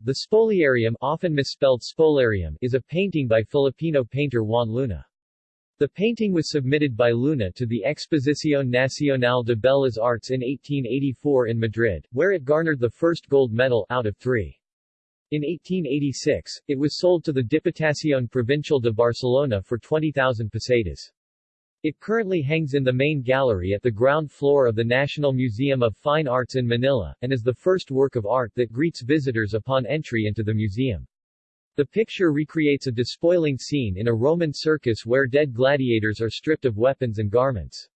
The Spoliarium often misspelled Spolarium is a painting by Filipino painter Juan Luna. The painting was submitted by Luna to the Exposición Nacional de Bellas Artes in 1884 in Madrid, where it garnered the first gold medal out of three. In 1886, it was sold to the Diputación Provincial de Barcelona for 20,000 pesetas. It currently hangs in the main gallery at the ground floor of the National Museum of Fine Arts in Manila, and is the first work of art that greets visitors upon entry into the museum. The picture recreates a despoiling scene in a Roman circus where dead gladiators are stripped of weapons and garments.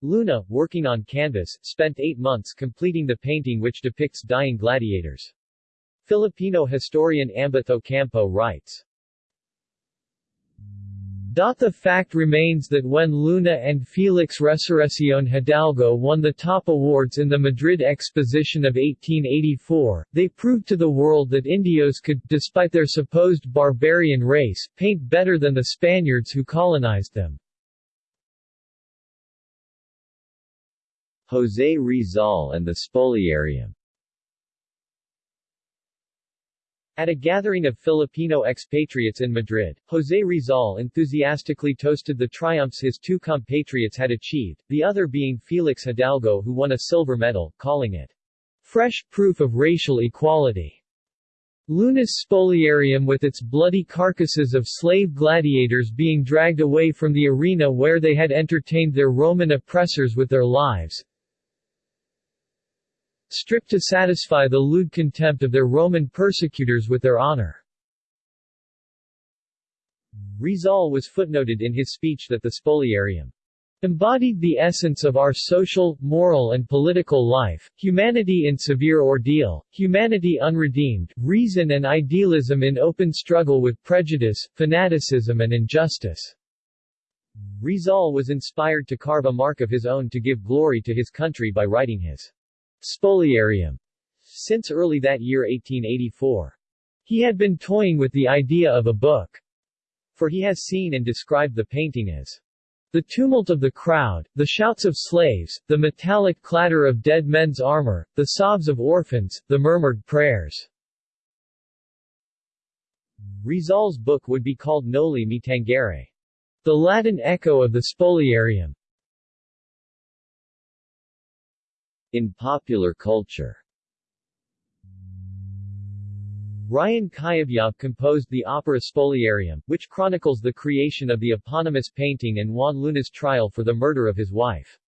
Luna, working on canvas, spent eight months completing the painting which depicts dying gladiators. Filipino historian Ambeth Ocampo writes, the fact remains that when Luna and Felix Resurrección Hidalgo won the top awards in the Madrid Exposition of 1884, they proved to the world that Indios could, despite their supposed barbarian race, paint better than the Spaniards who colonized them. José Rizal and the Spoliarium At a gathering of Filipino expatriates in Madrid, José Rizal enthusiastically toasted the triumphs his two compatriots had achieved, the other being Felix Hidalgo who won a silver medal, calling it fresh proof of racial equality. Luna's spoliarium with its bloody carcasses of slave gladiators being dragged away from the arena where they had entertained their Roman oppressors with their lives, stripped to satisfy the lewd contempt of their Roman persecutors with their honor. Rizal was footnoted in his speech that the spoliarium embodied the essence of our social, moral and political life, humanity in severe ordeal, humanity unredeemed, reason and idealism in open struggle with prejudice, fanaticism and injustice. Rizal was inspired to carve a mark of his own to give glory to his country by writing his Spoliarium since early that year 1884. He had been toying with the idea of a book, for he has seen and described the painting as the tumult of the crowd, the shouts of slaves, the metallic clatter of dead men's armor, the sobs of orphans, the murmured prayers. Rizal's book would be called Noli Me Tangere, the Latin echo of the Spoliarium. In popular culture Ryan Cayabyab composed the opera Spoliarium, which chronicles the creation of the eponymous painting and Juan Luna's trial for the murder of his wife.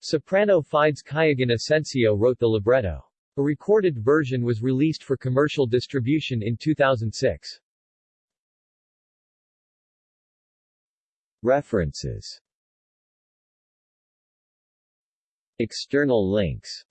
Soprano Fides Cuyugan Asensio wrote the libretto. A recorded version was released for commercial distribution in 2006. References External links